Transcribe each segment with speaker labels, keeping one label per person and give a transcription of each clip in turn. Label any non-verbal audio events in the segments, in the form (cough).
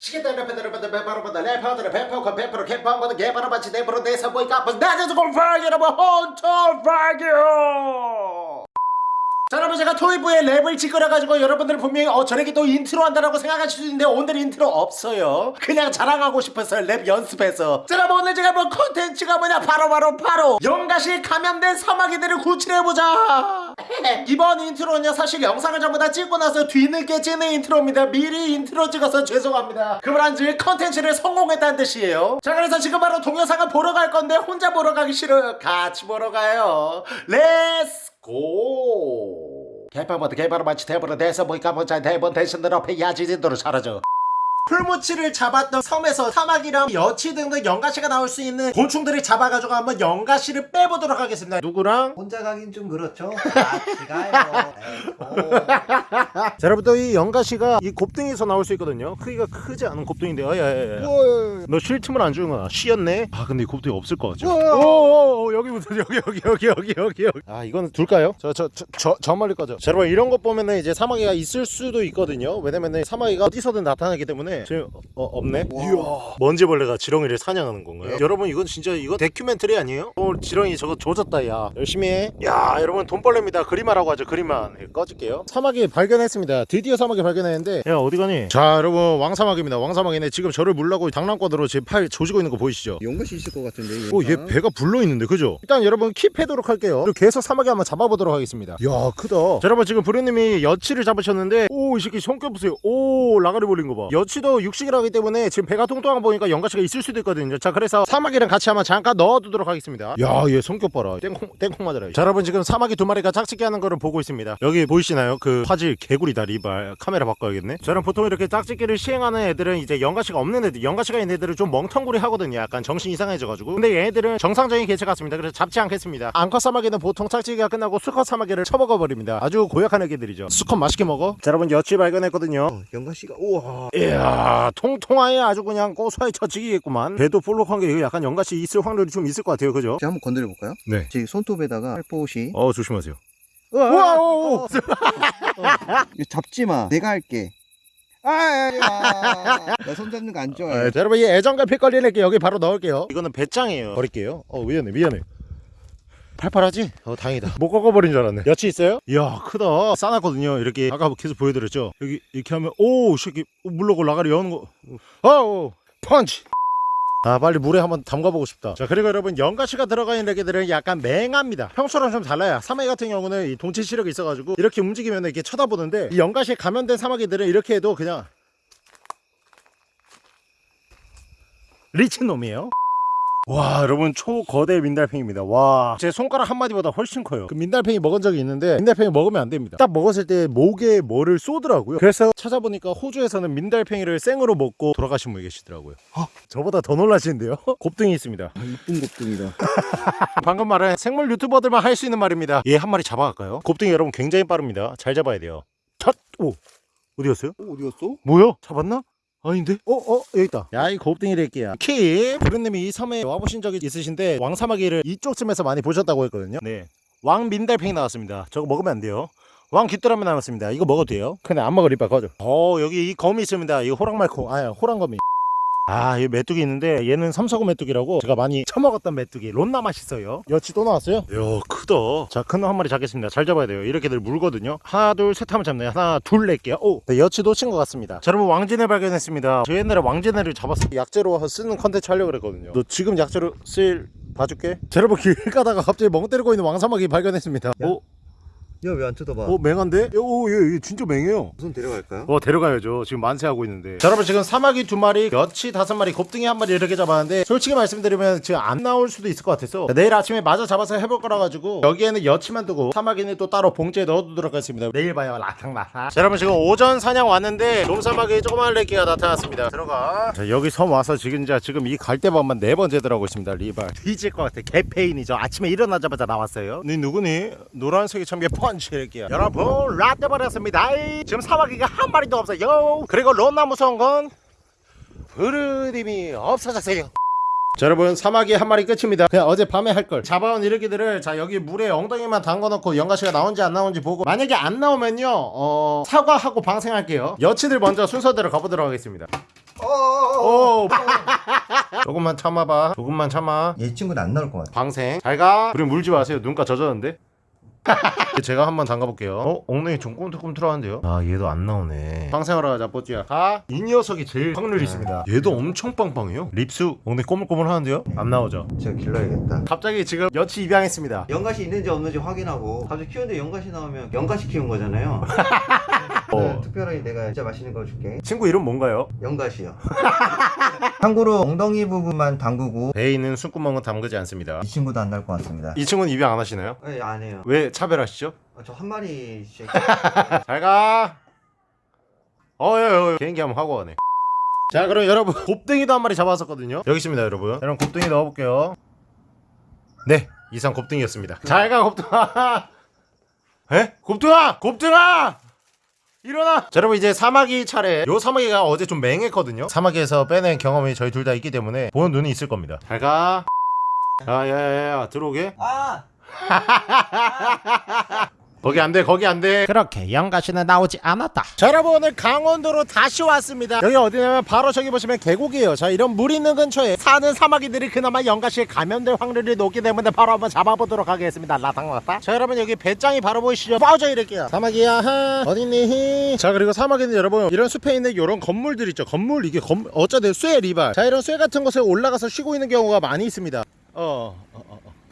Speaker 1: 시계대로 배대로 배대로 배바로 배대로 레퍼들을 배포가 배포로 개파한번은 개바로 받치 대포로 대사 보이까 아파 나자서 공파기 여러분. 혼토 파기요. 자 여러분 제가 토이브에 랩을 찍으려가지고 여러분들 분명히 어 저렇게 또 인트로 한다라고 생각하실 수 있는데 오늘 인트로 없어요. 그냥 자랑하고 싶었어요 랩 연습해서. 자 여러분 오늘 제가 뭐 컨텐츠가 뭐냐? 바로바로 바로. 영가시 감염된 사마귀들을 구출해보자 (laughs) 이번 인트로는요 사실 영상을 전부 다 찍고 나서 뒤늦게 찍는 인트로입니다. 미리 인트로 찍어서 죄송합니다. 그만한지 컨텐츠를 성공했다는 뜻이에요. 자 그래서 지금 바로 동영상을 보러 갈 건데 혼자 보러 가기 싫어요. 같이 보러 가요. 렛츠 고 개파부터 개파로 마치 대보로 대서 보니까 먼저 대본 대신들 앞에 야지 진도로 사라져 풀무치를 잡았던 섬에서 사막이랑 여치 등등 연가시가 나올 수 있는 곤충들을 잡아가지고 한번 연가시를 빼보도록 하겠습니다. 누구랑?
Speaker 2: 혼자 가긴 좀 그렇죠. 같이 가요. 에이고.
Speaker 1: 자 여러분 또이 연가시가 이 곱등에서 나올 수 있거든요. 크기가 크지 않은 곱등인데 어야야야 너쉴 틈을 안 주는 거야. 쉬었네? 아 근데 이 곱등이 없을 것 같죠? 오오오 여기부터 여기 여기 여기 여기 여기 여기. 아 이거는 둘까요? 저 저 저 저 저 멀리 거죠. 자 여러분 이런 거 보면은 이제 사마귀가 있을 수도 있거든요. 왜냐면은 사마귀가 어디서든 나타나기 때문에 지금 어, 없네? 이야. 먼지벌레가 지렁이를 사냥하는 건가요? 여러분 이건 진짜 이거 다큐멘터리 아니에요? 오늘 지렁이 저거 조졌다 야. 열심히 해 야 여러분 돈벌레입니다. 그림하라고 하죠 그림만 예, 꺼질게요. 사마귀 발견했습니다. 드디어 사마귀 발견했는데. 야 어디 가니? 자 여러분 왕사마귀입니다. 왕사마귀네. 지금 저를 물라고 장난권으로 지금 팔 조지고 있는 거 보이시죠?
Speaker 2: 연것이 있을 것 같은데.
Speaker 1: 오얘 배가 불러 있는데 그죠? 일단 여러분 킵해도록 할게요. 그리고 계속 사마귀 한번 잡아보도록 하겠습니다. 야 크다. 자 여러분 지금 부르님이 여치를 잡으셨는데 오 이 새끼 손톱 보세요. 오 라가리 벌린 거봐. 여치도 육식을 하기 때문에 지금 배가 통통한 거 보니까 연가시가 있을 수도 있거든요. 자 그래서 사마귀랑 같이 한번 잠깐 넣어두도록 하겠습니다. 야얘 손톱 봐라. 땡콩 땡콩 맞아라. 자 여러분 지금 사마귀 두 마리가 짝짓기 하는 거를 보고 있습니다. 여기 보이시나요? 그 화질 개구리다 리발 카메라 바꿔야겠네. 저는 보통 이렇게 짝짓기를 시행하는 애들은 이제 연가시가 없는 애들 연가시가 있는 애들은 좀 멍텅구리 하거든요. 약간 정신 이상해져가지고. 근데 얘네들은 정상적인 개체 같습니다. 그래서 잡지 않겠습니다. 앙컷 사마귀는 보통 짝짓기가 끝나고 수컷 사마귀를 처먹어버립니다. 아주 고약한 애기들이죠. 수컷 맛있게 먹어. 자 여러분 여치 발견했거든요.
Speaker 2: 어, 연것이가 우와.
Speaker 1: 이야 통통하게 아주 그냥 고소하게 처치기겠구만 배도 볼록한 게 약간 연가시 있을 확률이 좀 있을 것 같아요 그죠?
Speaker 2: 제가 한번 건드려 볼까요?
Speaker 1: 네.
Speaker 2: 제 손톱에다가 살포시.
Speaker 1: 어 조심하세요
Speaker 2: 우와.
Speaker 1: 우와 오, 오.
Speaker 2: 이거 잡지 마. 내가 할게. 아, 아, 나손 잡는 거 안 좋아해.
Speaker 1: 아, 자, 여러분 이 애정갈피 걸리는 여기 바로 넣을게요 이거는 배짱이에요 버릴게요 어 미안해 미안해 팔팔하지? 어 다행이다. 못 꺾어버린 줄 알았네. 여치 있어요? 이야 크다. 싸놨거든요. 이렇게 아까 계속 보여드렸죠? 여기 이렇게 하면 오이 새끼 물러고 라가리 여는 거. 어우 펀치. 아 빨리 물에 한번 담가보고 싶다. 자 그리고 여러분 연가시가 들어가 있는 애기들은 약간 맹합니다. 평소랑 좀 달라요. 사마귀 같은 경우는 이 동체 시력이 있어가지고 이렇게 움직이면 이렇게 쳐다보는데 이 연가시에 감염된 사마귀들은 이렇게 해도 그냥 리치놈이에요 와 여러분 초거대 민달팽입니다 와 제 손가락 한마디보다 훨씬 커요 그 민달팽이 먹은 적이 있는데 민달팽이 먹으면 안 됩니다 딱 먹었을 때 목에 뭐를 쏘더라고요 그래서 찾아보니까 호주에서는 민달팽이를 생으로 먹고 돌아가신 분이 계시더라고요 저보다 더 놀라시는데요 (laughs) 곱등이 있습니다
Speaker 2: 아, 이쁜 곱등이다. (laughs)
Speaker 1: 방금 말은 생물 유튜버들만 할 수 있는 말입니다 얘 한 마리 잡아갈까요? 곱등이 여러분 굉장히 빠릅니다 잘 잡아야 돼요 첫! 오! 어디 갔어요?
Speaker 2: 어, 어디 갔어?
Speaker 1: 뭐야? 잡았나? 아닌데? 어? 어? 여기 있다. 야 이 곱등이 될게야. 키 부르님이 이 섬에 와보신 적이 있으신데 왕사마귀를 이쪽쯤에서 많이 보셨다고 했거든요. 네. 왕민달팽이 나왔습니다. 저거 먹으면 안 돼요. 왕 귀뚜라미 나왔습니다. 이거 먹어도 돼요? 근데 안 먹을 이빨 꺼져 어 여기 이 거미 있습니다. 이거 호랑말코. 아야 호랑거미 아, 이 메뚜기 있는데 얘는 삼서구 메뚜기라고 제가 많이 처먹었던 메뚜기 론나 맛있어요. 여치 또 나왔어요? 야, 크다. 자, 큰 놈 한 마리 잡겠습니다. 잘 잡아야 돼요. 이렇게들 물거든요. 하나, 둘, 셋 하면 잡네요. 하나, 둘 낼게요. 오, 네, 여치 놓친 것 같습니다. 자, 여러분 왕지네를 발견했습니다. 저 옛날에 왕지네를 잡았을 때 약재로 쓰는 컨텐츠 하려고 그랬거든요. 너 지금 약재로 쓸 봐줄게. 자, 여러분 길 가다가 갑자기 멍 때리고 있는 왕사마귀 발견했습니다.
Speaker 2: 야.
Speaker 1: 오,
Speaker 2: 야, 왜 안 쳐다봐?
Speaker 1: 오, 맹한데? 오, 얘, 얘 진짜 맹해요.
Speaker 2: 우선 데려갈까요?
Speaker 1: 어 데려가야죠. 지금 만세하고 있는데. 자 여러분 지금 사마귀 두 마리 여치 다섯 마리 곱등이 한 마리 이렇게 잡았는데 솔직히 말씀드리면 지금 안 나올 수도 있을 것 같아서 내일 아침에 마저 잡아서 해볼 거라 가지고 여기에는 여치만 두고 사마귀는 또 따로 봉지에 넣어두도록 하겠습니다. 내일 봐요 라탕라탕. 자 여러분 지금 오전 사냥 왔는데 좀사마귀 조그만 새끼가 나타났습니다. 들어가. 자 여기 섬 와서 지금 이제 지금 이 갈대밭만 네 번째 들어가고 있습니다 리발. 뒤질 것 같아. 개페인이죠. 아침에 일어나자마자 나왔어요. 니 누구니? 노란색이 참게 펀치 레끼야 여러분 라떼 버렸습니다. 지금 사마귀가 한 마리도 없어요. 그리고 론나 무서운 건 부르님이 없어졌어요. 자 여러분 사마귀 한 마리 끝입니다. 그냥 어제 밤에 할 걸. 잡아온 이르기들을 자 여기 물에 엉덩이만 담궈놓고 연가시가 나온지 안 나온지 보고 만약에 안 나오면요 어 사과하고 방생할게요. 여치들 먼저 순서대로 가보도록 하겠습니다. 오! (laughs) 조금만 참아봐. 조금만 참아.
Speaker 2: 얘 친구는 안 나올 것 같아.
Speaker 1: 방생. 잘가. 우리 물지 마세요. 눈가 젖었는데 (laughs) 제가 한번 담가볼게요. 어? 엉덩이 좀 꿈틀꿈틀하는데요? 아 얘도 안 나오네. 방생하러 가자 뽀찌야. 가이 녀석이 제일 확률이 있습니다. 얘도 엄청 빵빵해요. 립스 엉덩이 꼬물꼬물하는데요? 안 나오죠.
Speaker 2: 제가 길러야겠다.
Speaker 1: 갑자기 지금 여치 입양했습니다.
Speaker 2: 연가시 있는지 없는지 확인하고 갑자기 키우는데 연가시 나오면 연가시 키운 거잖아요 (laughs)
Speaker 1: 어.
Speaker 2: 특별히 내가 진짜 맛있는 거 줄게.
Speaker 1: 친구 이름 뭔가요?
Speaker 2: 연가시요. (laughs) 참고로 엉덩이 부분만 담그고
Speaker 1: 배에 있는 숨구멍은 담그지 않습니다.
Speaker 2: 이 친구도 안 날 것 같습니다.
Speaker 1: 이 친구는 입양 안 하시나요?
Speaker 2: 네, 안 해요.
Speaker 1: 왜 차별하시죠?
Speaker 2: 저한 마리씩. (laughs)
Speaker 1: 잘가. 어여 개인기 한번 하고 가네. 자 그럼 여러분 (laughs) 곱등이도 한 마리 잡았었거든요. 여기 있습니다 여러분. 여러분 곱등이 넣어볼게요. 네 이상 곱등이였습니다. 잘가 곱등아. 에? 곱등아! 곱등아 일어나! 자 여러분 이제 사마귀 차례. 요 사마귀가 어제 좀 맹했거든요. 사마귀에서 빼낸 경험이 저희 둘 다 있기 때문에 보는 눈이 있을 겁니다. 잘가. 야야야야 들어오게.
Speaker 2: 아! (laughs)
Speaker 1: 거기 안 돼, 거기 안 돼. 그렇게 영가시는 나오지 않았다. 자, 여러분 오늘 강원도로 다시 왔습니다. 여기 어디냐면 바로 저기 보시면 계곡이에요. 자, 이런 물 있는 근처에 사는 사마귀들이 그나마 영가시에 감염될 확률이 높기 때문에 바로 한번 잡아보도록 하겠습니다. 라탕라탕. 자, 여러분 여기 배짱이 바로 보이시죠? 빠져 이럴게요. 사마귀야, 하, 어딨니? 자, 그리고 사마귀는 여러분 이런 숲에 있는 이런 건물들 있죠. 건물 이게 건 어쩌든 쇠 리발. 자, 이런 쇠 같은 곳에 올라가서 쉬고 있는 경우가 많이 있습니다. 어.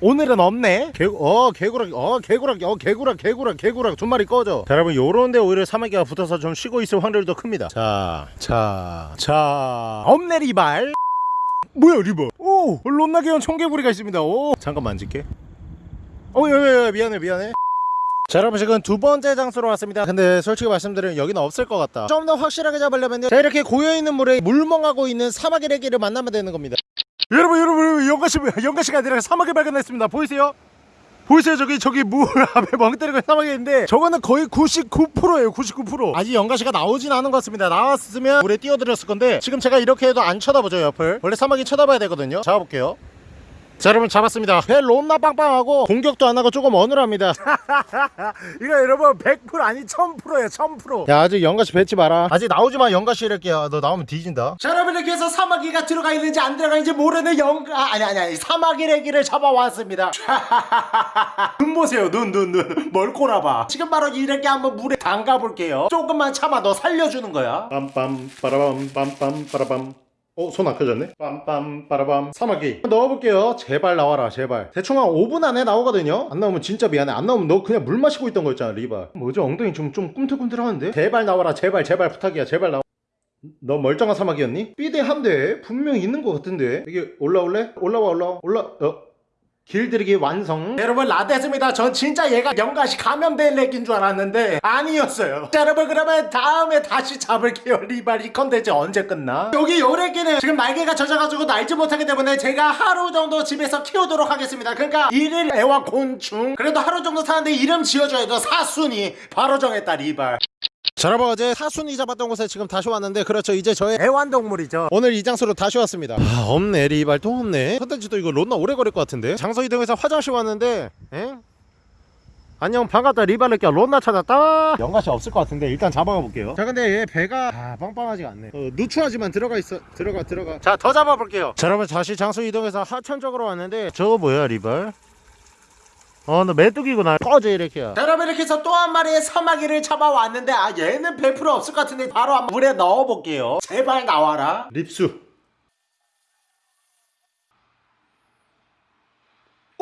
Speaker 1: 오늘은 없네. 개, 어, 개구락, 어, 개구락, 어, 개구락, 개구락, 개구락 두 마리 꺼져. 자, 여러분, 요런데 오히려 사마귀가 붙어서 좀 쉬고 있을 확률이 더 큽니다. 자, 자, 자, 없네 리발. 뭐야 리발? 오, 롯나게온 청개구리가 있습니다. 오, 잠깐 만질게. 어, 야, 야, 야, 미안해, 미안해. 자 여러분 지금 두 번째 장소로 왔습니다 근데 솔직히 말씀드리면 여기는 없을 것 같다 좀 더 확실하게 잡으려면 자 이렇게 고여있는 물에 물멍하고 있는 사마귀 레기를 만나면 되는 겁니다 여러분 여러분 영가씨 영가씨가 아니라 사마귀 발견했습니다. 보이세요? 보이세요? 저기 저기 물 (laughs) 앞에 멍 때리고 사마귀 있는데 저거는 거의 99%예요 99% 아직 영가씨가 나오진 않은 것 같습니다. 나왔으면 물에 뛰어들었을 건데 지금 제가 이렇게 해도 안 쳐다보죠 옆을. 원래 사마귀 쳐다봐야 되거든요. 잡아볼게요 자 여러분 잡았습니다. 배 롬나 빵빵하고 공격도 안 하고 조금 어눌합니다. (laughs) 이거 여러분 100% 아니 1000%예요 1000%야 아직 영가씨 뱉지 마라. 아직 나오지마 영가씨 이럴게요. 너 나오면 뒤진다. 자 여러분 이렇게 해서 사마귀가 들어가 있는지 안 들어가 있는지 모르는 영가 아, 아니 아니 아니 사마귀 레기를 잡아왔습니다. (laughs) 눈 보세요 눈 눈 눈. 뭘 꼬라봐. 지금 바로 이렇게 한번 물에 담가 볼게요. 조금만 참아 너 살려주는 거야. 빰빰 빠라밤 빰빰 빠라밤 어, 손 아껴졌네? 빰빰 빠라밤. 사마귀 넣어볼게요. 제발 나와라 제발. 대충 한 5분 안에 나오거든요? 안 나오면 진짜 미안해. 안 나오면 너 그냥 물 마시고 있던 거였잖아 리바 뭐죠 엉덩이 좀, 좀 꿈틀꿈틀 하는데? 제발 나와라 제발 제발 부탁이야 제발 나와. 너 멀쩡한 사마귀였니? 삐대 한대 분명히 있는 것 같은데? 여기 올라올래? 올라와 올라와. 올라 어 길들이기 완성. 여러분 라데스입니다. 전 진짜 얘가 연가시 감염된 레낀 줄 알았는데 아니었어요. 자 여러분 그러면 다음에 다시 잡을게요 리발 이 컨텐츠 언제 끝나? 여기 요 레끼는 지금 날개가 젖어가지고 날지 못하기 때문에 제가 하루 정도 집에서 키우도록 하겠습니다. 그러니까 일일 애완 곤충 그래도 하루 정도 사는데 이름 지어줘야죠 사순이. 바로 정했다 리발 자 여러분 어제 사순이 잡았던 곳에 지금 다시 왔는데 그렇죠. 이제 저의 애완동물이죠. 오늘 이 장소로 다시 왔습니다. 아 없네. 리발 또 없네. 컨텐츠도 이거 론나 오래 걸릴 것 같은데. 장소 이동해서 화장실 왔는데 엥? 안녕 반갑다. 리발레끼야 론나 찾았다. 연가시 없을 것 같은데 일단 잡아가 볼게요. 자 근데 얘 배가 아 빵빵하지가 않네. 어, 누추하지만 들어가 있어 들어가 들어가. 자 더 잡아볼게요. 자 여러분 다시 장소 이동해서 하천 쪽으로 왔는데 저거 뭐야 리발 어, 너 메뚜기구나. 꺼져, 이렇게요. 자, 여러분, 이렇게 해서 또 한 마리의 사마귀를 잡아왔는데, 아, 얘는 100% 없을 것 같은데, 바로 한번 물에 넣어볼게요. 제발 나와라. 립수.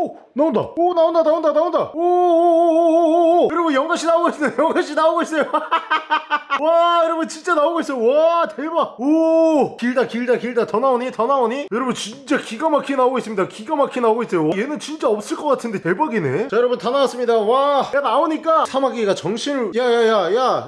Speaker 1: 오 나온다. 오 나온다 나온다 나온다. 오오오오오오 여러분 영가씨 나오고 있어요. (laughs) 영가씨 나오고 있어요. (laughs) 와 여러분 진짜 나오고 있어요. 와 대박. 오 길다 길다 길다. 더 나오니 더 나오니? 여러분 진짜 기가 막히게 나오고 있습니다. 기가 막히게 나오고 있어요. 얘는 진짜 없을 것 같은데 대박이네. 자 여러분 다 나왔습니다. 와야 나오니까 사마귀가 정신을 야야야야야야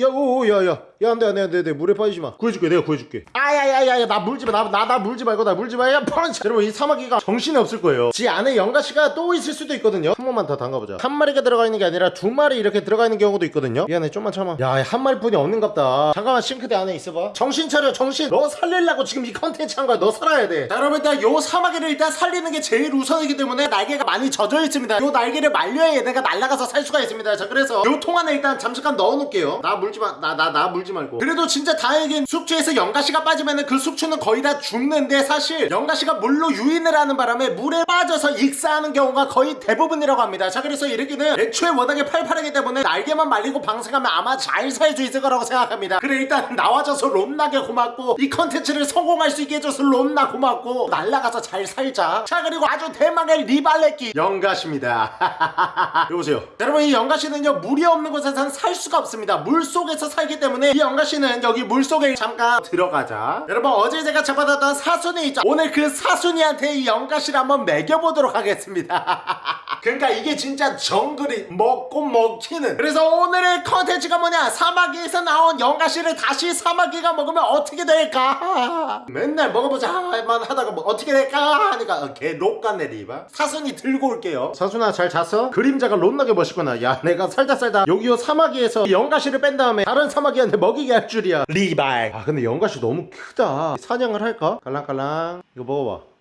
Speaker 1: 야오야야 야 안돼 안돼 안돼 물에 빠지지 마. 구해줄게 내가 구해줄게. 아야야야야 나 물지 마나나 나 물지 말고 나 물지 마야 펀치. 여러분 이 사마귀가 정신이 없을 거예요. 지 안에 영가씨가 또 있을 수도 있거든요. 한 번만 더 담가보자. 한 마리가 들어가 있는 게 아니라 두 마리 이렇게 들어가 있는 경우도 있거든요. 미안해 좀만 참아. 야 한 마리뿐이 없는갑다. 잠깐만 싱크대 안에 있어봐. 정신 차려 정신. 너 살리려고 지금 이 컨텐츠 한 거야. 너 살아야 돼 자 여러분 일단 요 사마귀를 일단 살리는 게 제일 우선이기 때문에 날개가 많이 젖어 있습니다. 요 날개를 말려야 얘네가 날아가서 살 수가 있습니다. 자 그래서 요 통 안에 일단 잠시간 넣어 놓을게요. 나 물지 마나 나 나 물지 말고. 그래도 진짜 다행인 숙주에서 영가씨가 빠지면 그 숙주는 거의 다 죽는데 사실 영가씨가 물로 유인을 하는 바람에 물에 빠져서 익사하는 경우가 거의 대부분이라고 합니다. 자 그래서 이 레끼는 애초에 워낙에 팔팔하기 때문에 날개만 말리고 방생하면 아마 잘 살 수 있을 거라고 생각합니다. 그래 일단 나와줘서 론나게 고맙고 이 컨텐츠를 성공할 수 있게 해줘서 론나 고맙고 날라가서 잘 살자. 자 그리고 아주 대망의 리발레끼 연가시입니다. (laughs) 여보세요. 자, 여러분 이 연가시는요 물이 없는 곳에서는 살 수가 없습니다. 물 속에서 살기 때문에 이 연가시는 여기 물 속에 잠깐 들어가자. 여러분 어제 제가 잡아놨던 사순이 있죠? 오늘 그 사순이한테 이 연가시를 한번 먹여보도록 하겠습니다 (laughs) 그러니까 이게 진짜 정글의 먹고 먹히는. 그래서 오늘의 컨텐츠가 뭐냐? 사마귀에서 나온 연가시를 다시 사마귀가 먹으면 어떻게 될까? 맨날 먹어보자 만 하다가 뭐 어떻게 될까? 하니까 어, 개 록같네 리바 사순이 들고 올게요. 사순아 잘 잤어? 그림자가 롯나게 멋있구나. 야 내가 살다 살다 여기요 사마귀에서 영가씨를 뺀 다음에 다른 사마귀한테 먹이게 할 줄이야. 리발 아 근데 영가씨 너무 크다. 사냥을 할까? 깔랑깔랑. 이거 먹어봐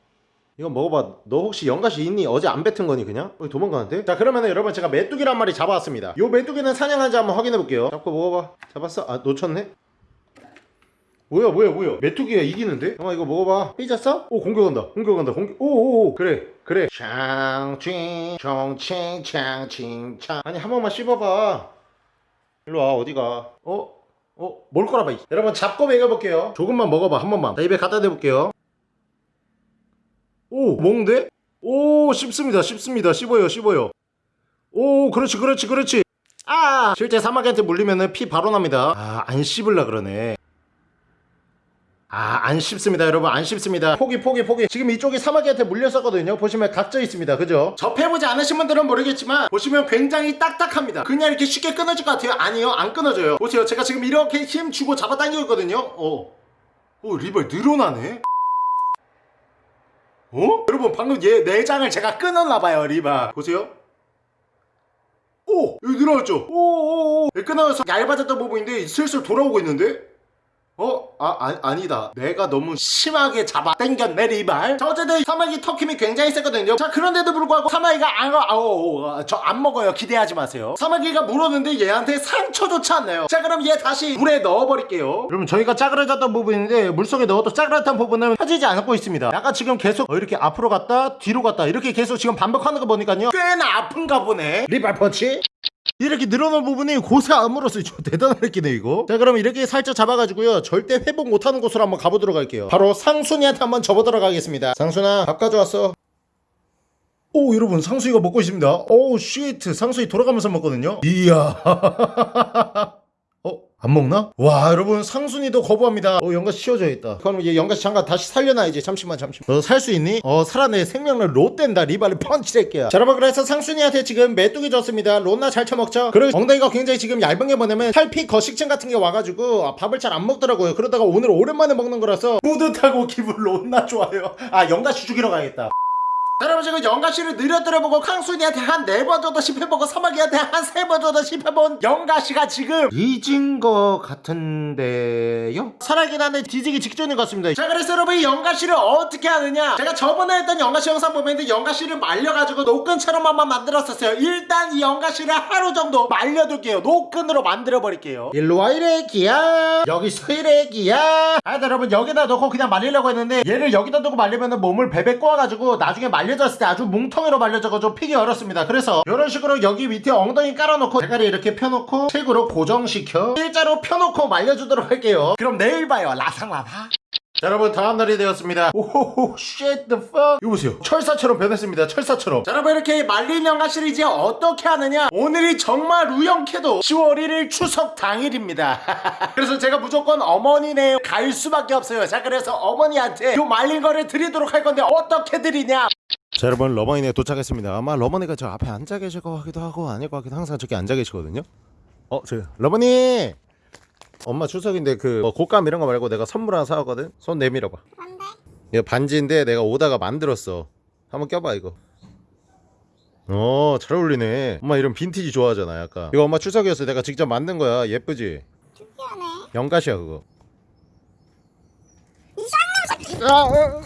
Speaker 1: 이거 먹어봐 너 혹시 연가시 있니? 어제 안 뱉은 거니 그냥? 어, 도망가는데? 자 그러면은 여러분 제가 메뚜기란 마리 잡아왔습니다 요 메뚜기는 사냥한지 한번 확인해 볼게요 잡고 먹어봐 잡았어? 아 놓쳤네? 뭐야 뭐야 뭐야 메뚜기가 이기는데? 형아 이거 먹어봐 삐졌어? 오 공격한다 공격한다 공격 오오오 그래 그래 창칭 총칭 창칭 창 아니 한 번만 씹어봐 일로와 어디가 어? 어? 뭘 거라봐 이- 여러분 잡고 먹여볼게요 조금만 먹어봐 한 번만 자 입에 갖다 대볼게요 오 먹는데? 오 씹습니다 씹습니다. 씹어요 씹어요. 오 그렇지 그렇지 그렇지. 아! 실제 사마귀한테 물리면은 피 바로 납니다. 아 안 씹을라 그러네. 아 안 씹습니다 여러분. 안 씹습니다. 포기 포기 포기. 지금 이쪽이 사마귀한테 물렸었거든요. 보시면 각져 있습니다. 그죠? 접해보지 않으신 분들은 모르겠지만 보시면 굉장히 딱딱합니다. 그냥 이렇게 쉽게 끊어질 것 같아요? 아니요 안 끊어져요. 보세요. 제가 지금 이렇게 힘 주고 잡아당기고 있거든요. 어. 오 리벌 늘어나네 어? 여러분 방금 얘 내장을 제가 끊었나봐요 리바 보세요 오! 여기 늘어났죠? 오오오 끊어서 얇아졌던 부분인데 슬슬 돌아오고 있는데? 어? 아, 아 아니다. 내가 너무 심하게 잡아 당겼네 리발. 자 어쨌든 사마귀 턱힘이 굉장히 세거든요. 자 그런데도 불구하고 사마귀가 안, 아우 저안 먹어요. 기대하지 마세요. 사마귀가 물었는데 얘한테 상처조차 안 나요. 자 그럼 얘 다시 물에 넣어버릴게요. 여러분 저희가 짜그라졌던 부분인데 물속에 넣어도 짜그라졌던 부분은 펴지지 않고 있습니다. 약간 지금 계속 어, 이렇게 앞으로 갔다 뒤로 갔다 이렇게 계속 지금 반복하는 거 보니까요. 꽤나 아픈가 보네. 리발 펀치 이렇게 늘어난 부분이 대단하게 끼네 이거. 자 그럼 이렇게 살짝 잡아가지고요. 절대 회복 못하는 곳으로 한번 가보도록 할게요. 바로 사순이한테 한번 접어들어 가겠습니다. 사순아 밥 가져왔어. 오 여러분 사순이가 먹고 있습니다. 오우 shit 사순이 돌아가면서 먹거든요. 이야. 어? (laughs) 안 먹나? 와 여러분 사순이도 거부합니다. 어 연가시 치워줘야겠다. 그럼 얘 연가시 잠깐 다시 살려놔야지 잠시만 잠시만. 너 살 수 있니? 어 살아내. 생명을 롯된다. 리발리 펀치 새끼야. 자 여러분 그래서 사순이한테 지금 메뚜기 줬습니다. 롯나 잘 쳐먹죠? 그리고 엉덩이가 굉장히 지금 얇은 게 뭐냐면 탈피 거식증 같은 게 와가지고 아, 밥을 잘 안 먹더라고요. 그러다가 오늘 오랜만에 먹는 거라서 뿌듯하고 기분 롯나 좋아요. 아 연가시 죽이러 가야겠다. 자, 여러분 지금 영가씨를 느려들어보고 캉순이한테 한 네 번 정도 씹혀보고 사마귀한테 한 세 번 정도 씹혀본 영가씨가 지금 잊은 것 같은데요? 살아있긴 한데 뒤지기 직전인 것 같습니다. 자 그래서 여러분 이 영가씨를 어떻게 하느냐? 제가 저번에 했던 영가씨 영상 보면 영가씨를 말려가지고 노끈처럼 한번 만들었었어요. 일단 이 영가씨를 하루 정도 말려둘게요. 노끈으로 만들어버릴게요. 일로와 이래기야. 여기서 이래기야. 아 여러분 여기다 넣고 그냥 말리려고 했는데 얘를 여기다 두고 말리면 몸을 베베 꼬아가지고 나중에 말 려졌을 때 아주 뭉텅이로 말려져가지고 피기 어렵습니다. 그래서 이런 식으로 여기 밑에 엉덩이 깔아놓고 대가리 이렇게 펴놓고 책으로 고정시켜 일자로 펴놓고 말려주도록 할게요. 그럼 내일 봐요. 라상라사 자 여러분 다음날이 되었습니다. 오호호 shit the fuck. 이거 보세요. 철사처럼 변했습니다. 철사처럼. 자 여러분 이렇게 말린 연가시를 어떻게 하느냐? 오늘이 정말 우연케도 10월 1일 추석 당일입니다. (laughs) 그래서 제가 무조건 어머니네 갈 수밖에 없어요. 자 그래서 어머니한테 요 말린 거를 드리도록 할 건데 어떻게 드리냐 자 여러분 러머니네 도착했습니다. 아마 러머니가 저 앞에 앉아 계실 것 같기도 하고 아닐 것 같기도 항상 저기 앉아 계시거든요. 어 저 러머니! 엄마 추석인데 그 뭐 곶감 이런 거 말고 내가 선물 하나 사왔거든? 손 내밀어봐.
Speaker 3: 뭔데?
Speaker 1: 이거 반지인데 내가 오다가 만들었어. 한번 껴봐 이거. 어잘 어울리네. 엄마 이런 빈티지 좋아하잖아 약간. 이거 엄마 추석이었어. 내가 직접 만든 거야. 예쁘지?
Speaker 3: 특이하네.
Speaker 1: 영가시야 그거.
Speaker 3: 이 쌍놈 새끼.
Speaker 1: 아, 어.